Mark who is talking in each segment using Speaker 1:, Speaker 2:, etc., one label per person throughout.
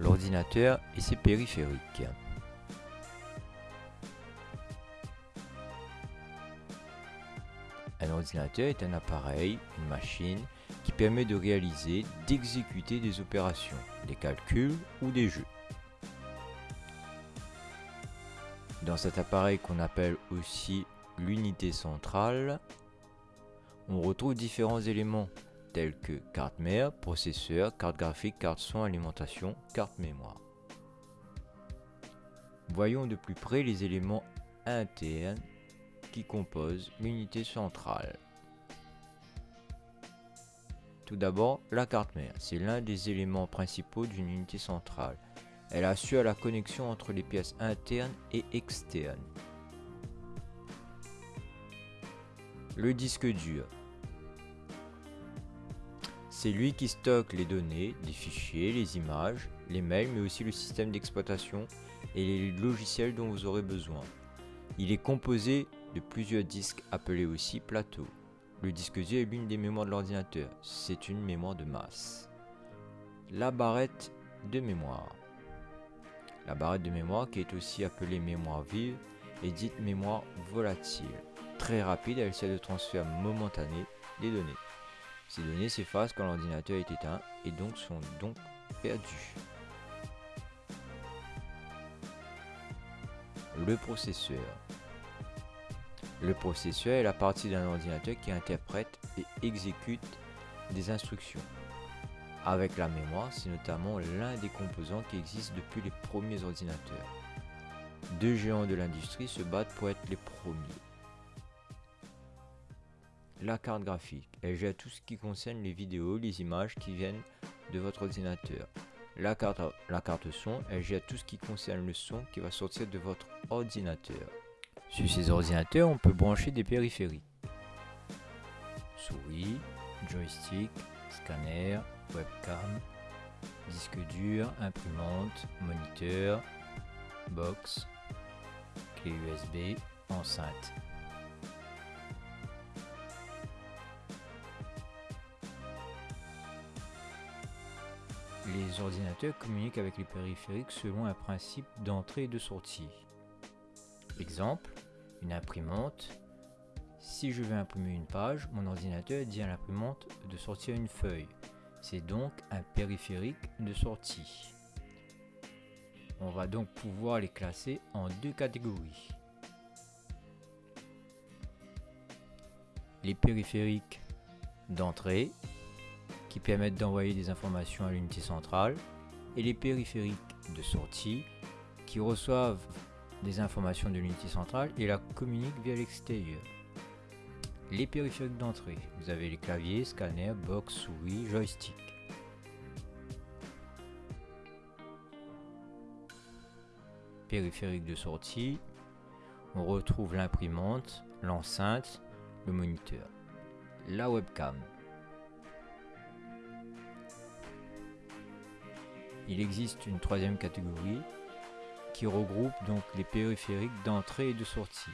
Speaker 1: l'ordinateur et ses périphériques. Un ordinateur est un appareil, une machine, qui permet de réaliser, d'exécuter des opérations, des calculs ou des jeux. Dans cet appareil qu'on appelle aussi l'unité centrale, on retrouve différents éléments tels que carte mère, processeur, carte graphique, carte son, alimentation, carte mémoire. Voyons de plus près les éléments internes qui composent l'unité centrale. Tout d'abord, la carte mère, c'est l'un des éléments principaux d'une unité centrale. Elle assure la connexion entre les pièces internes et externes. Le disque dur. C'est lui qui stocke les données, les fichiers, les images, les mails, mais aussi le système d'exploitation et les logiciels dont vous aurez besoin. Il est composé de plusieurs disques appelés aussi plateaux. Le disque dur est l'une des mémoires de l'ordinateur. C'est une mémoire de masse. La barrette de mémoire. La barrette de mémoire, qui est aussi appelée mémoire vive, est dite mémoire volatile. Très rapide, elle sert de transfert momentané des données. Ces données s'effacent quand l'ordinateur est éteint et donc sont donc perdues. Le processeur. Le processeur est la partie d'un ordinateur qui interprète et exécute des instructions. Avec la mémoire, c'est notamment l'un des composants qui existent depuis les premiers ordinateurs. Deux géants de l'industrie se battent pour être les premiers. La carte graphique, elle gère tout ce qui concerne les vidéos, les images qui viennent de votre ordinateur. La carte, son, elle gère tout ce qui concerne le son qui va sortir de votre ordinateur. Sur ces ordinateurs, on peut brancher des périphériques. Souris, joystick, scanner, webcam, disque dur, imprimante, moniteur, box, clé USB, enceinte. Les ordinateurs communiquent avec les périphériques selon un principe d'entrée et de sortie. Exemple, une imprimante. Si je veux imprimer une page, mon ordinateur dit à l'imprimante de sortir une feuille. C'est donc un périphérique de sortie. On va donc pouvoir les classer en deux catégories. Les périphériques d'entrée qui permettent d'envoyer des informations à l'unité centrale et les périphériques de sortie qui reçoivent des informations de l'unité centrale et la communiquent via l'extérieur. Les périphériques d'entrée, vous avez les claviers, scanner, box, souris, joystick. Périphérique de sortie, on retrouve l'imprimante, l'enceinte, le moniteur. La webcam. Il existe une troisième catégorie qui regroupe donc les périphériques d'entrée et de sortie,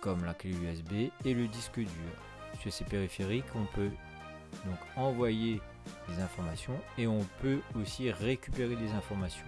Speaker 1: comme la clé USB et le disque dur. Sur ces périphériques, on peut donc envoyer des informations et on peut aussi récupérer des informations.